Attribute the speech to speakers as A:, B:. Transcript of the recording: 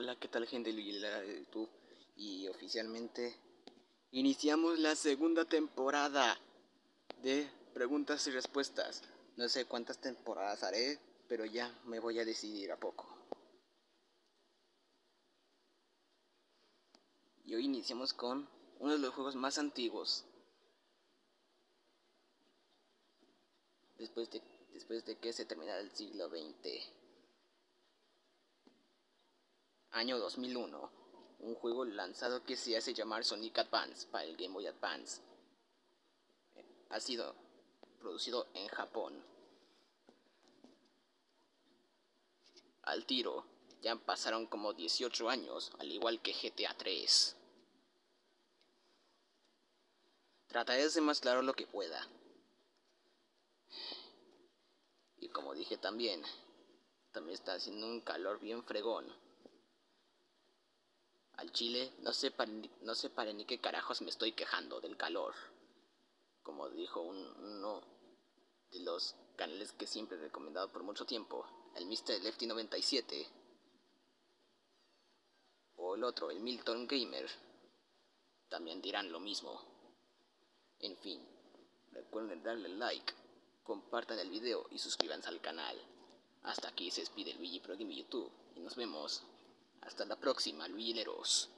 A: Hola, ¿qué tal gente de YouTube? Y oficialmente iniciamos la segunda temporada de preguntas y respuestas. No sé cuántas temporadas haré, pero ya me voy a decidir a poco. Y hoy iniciamos con uno de los juegos más antiguos. Después de, después de que se terminara el siglo XX año 2001, un juego lanzado que se hace llamar Sonic Advance para el Game Boy Advance. Ha sido producido en Japón. Al tiro, ya pasaron como 18 años, al igual que GTA 3. Trataré de ser más claro lo que pueda. Y como dije también, también está haciendo un calor bien fregón chile, no sé, para, no sé para ni qué carajos me estoy quejando del calor. Como dijo uno de los canales que siempre he recomendado por mucho tiempo, el Mr. Lefty 97. O el otro, el Milton Gamer. También dirán lo mismo. En fin, recuerden darle like, compartan el video y suscríbanse al canal. Hasta aquí se despide Luigi Pro Game YouTube y nos vemos hasta la próxima, Luilleros.